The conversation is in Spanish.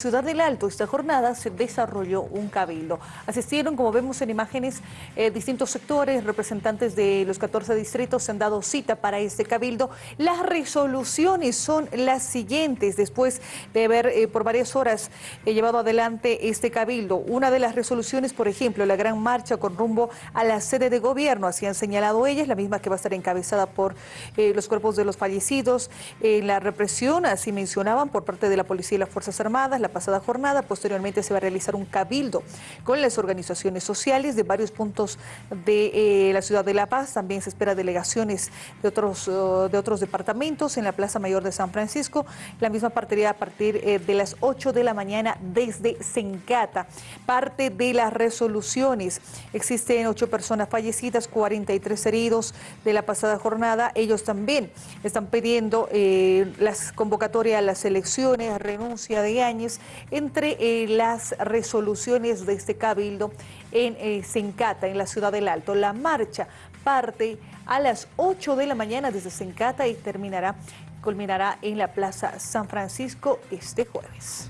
Ciudad del Alto, esta jornada se desarrolló un cabildo. Asistieron, como vemos en imágenes, eh, distintos sectores, representantes de los 14 distritos se han dado cita para este cabildo. Las resoluciones son las siguientes, después de haber eh, por varias horas eh, llevado adelante este cabildo. Una de las resoluciones, por ejemplo, la gran marcha con rumbo a la sede de gobierno, así han señalado ellas, la misma que va a estar encabezada por los cuerpos de los fallecidos. la represión, así mencionaban, por parte de la Policía y las Fuerzas Armadas, pasada jornada. Posteriormente se va a realizar un cabildo con las organizaciones sociales de varios puntos de eh, la ciudad de La Paz. También se espera delegaciones de otros, uh, de otros departamentos en la Plaza Mayor de San Francisco. La misma partiría a partir eh, de las 8 de la mañana desde Sencata. Parte de las resoluciones. Existen ocho personas fallecidas, 43 heridos de la pasada jornada. Ellos también están pidiendo eh, las convocatorias a las elecciones, renuncia de Áñez entre eh, las resoluciones de este cabildo en eh, Sencata, en la ciudad del Alto. La marcha parte a las 8 de la mañana desde Sencata y terminará, culminará en la Plaza San Francisco este jueves.